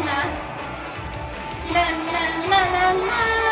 な。なななななな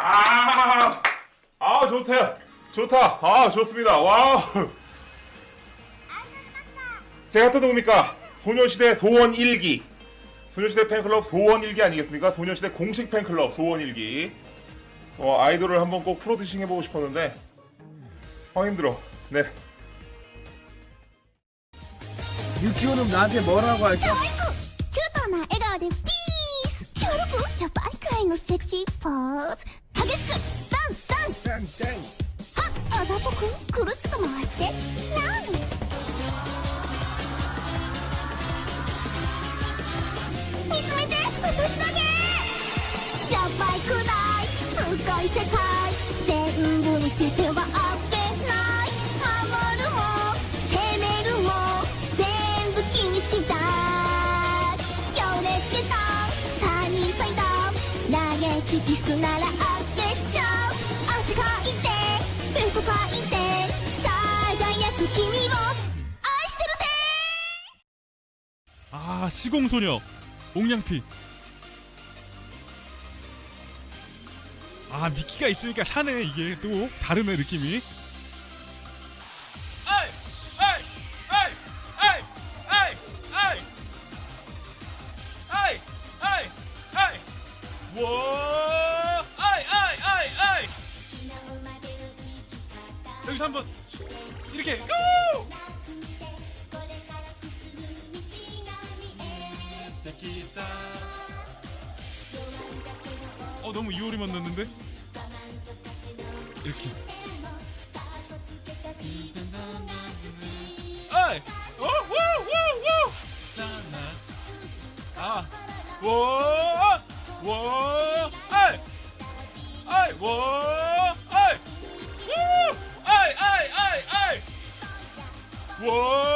야! 아, 좋다. 좋다. 아, 좋습니다. 와우. 제가 또 누굽니까? 소녀시대 소원 1기. 소녀시대 팬클럽 소원 1기 아니겠습니까? 소녀시대 공식 팬클럽 소원 1기. 어, 아이돌을 한번 꼭 프로듀싱 해보고 싶었는데, 아, 힘들어. 네. 유키오는 나한테 뭐라고 할까? 可愛くキュートな笑顔でピース協力やばいくらいのセクシーポーズ 激しくダンスダンス。땡땡はあざとくくるっと回って。なん？見つめて私だけ。やばいくらい。すごい世界。全部見せてはあげない。守るも攻めるも全部気にした強烈下ダウンサニーサイド投げキキスならあ 아 시공소녀. 옥양피. 아 미끼가 있으니까 사네 이게 또 다르네 느낌이. 여기서 한번 이렇게 고! 어 너무 이효리만 넣는데? 이렇게. 아이! 오오오오 아워 워 아이! 아이 워 Whoa!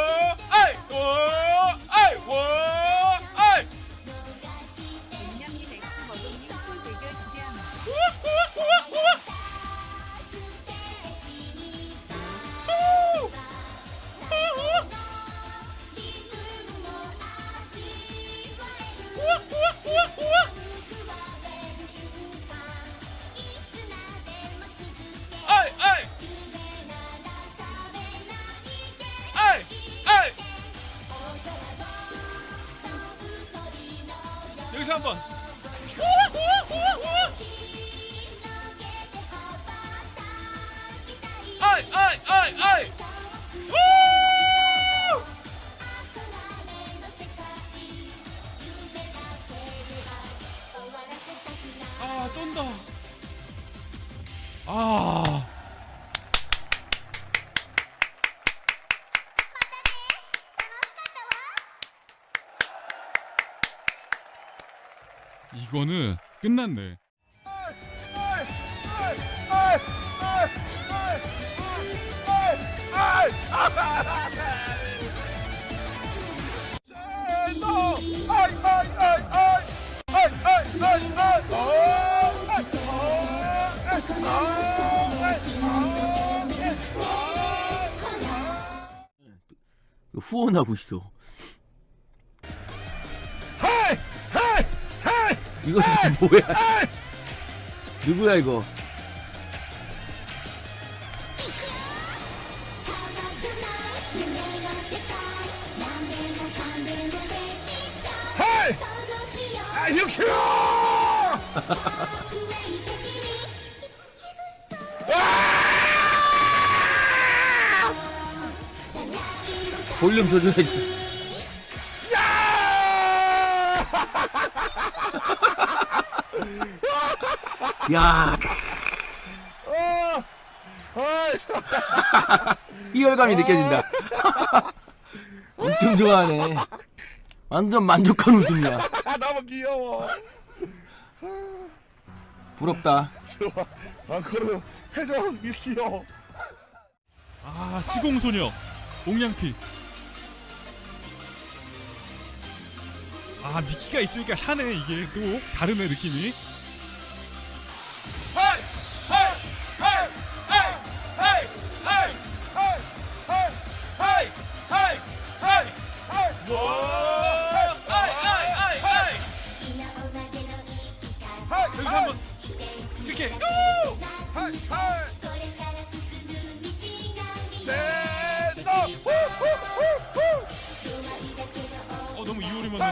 여기서 한번. 우와 우와 우와 우와 아이 아이 아이 아이. 우! 아 쩐다. 아 이거는 끝났네. 후원하고 있어 이건 또 뭐야? 누구야 이거? 아, 유키오! 볼륨 조절해 야. 희열감이 느껴진다. 엄청 좋아하네. 완전 만족한 웃음이야. 아, 너무 귀여워. 부럽다. 좋아. 아, 그래도 해줘, 유키오. 아 시공소녀. 옥냥피 아 미키가 있으니까 사네 이게 또 다르네 느낌이 하이 하이